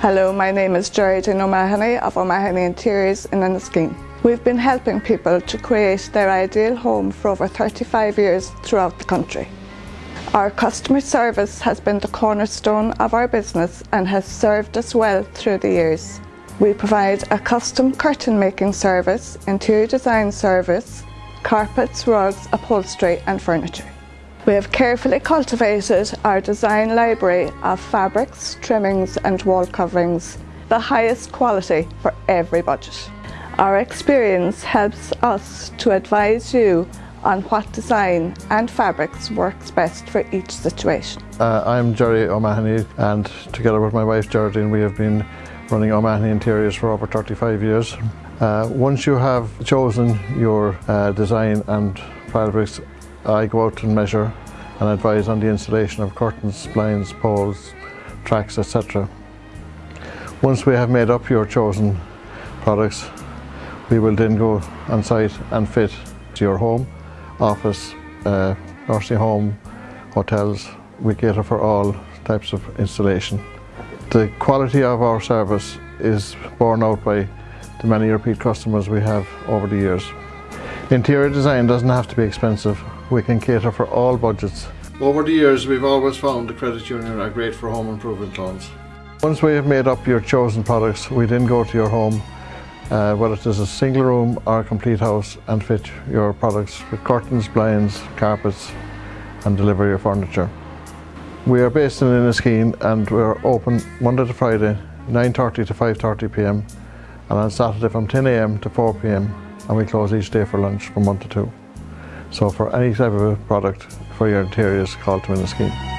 Hello, my name is Geraldine O'Mahony of O'Mahony Interiors in Enniskeane. We've been helping people to create their ideal home for over 35 years throughout the country. Our customer service has been the cornerstone of our business and has served us well through the years. We provide a custom curtain making service, interior design service, carpets, rugs, upholstery and furniture. We have carefully cultivated our design library of fabrics, trimmings and wall coverings, the highest quality for every budget. Our experience helps us to advise you on what design and fabrics works best for each situation. Uh, I'm Jerry O'Mahony and together with my wife Geraldine we have been running O'Mahony Interiors for over 35 years. Uh, once you have chosen your uh, design and fabrics I go out and measure and advise on the installation of curtains, blinds, poles, tracks, etc. Once we have made up your chosen products, we will then go on site and fit to your home, office, uh, nursing home, hotels. We cater for all types of installation. The quality of our service is borne out by the many repeat customers we have over the years. Interior design doesn't have to be expensive we can cater for all budgets. Over the years we've always found the credit union are great for home improvement loans. Once we have made up your chosen products we then go to your home uh, whether it is a single room or a complete house and fit your products with curtains, blinds, carpets and deliver your furniture. We are based in Enniskeane and we're open Monday to Friday 9.30 to 5.30pm and on Saturday from 10am to 4pm and we close each day for lunch from 1 to 2. So for any type of product for your interiors, call to Enniskeane.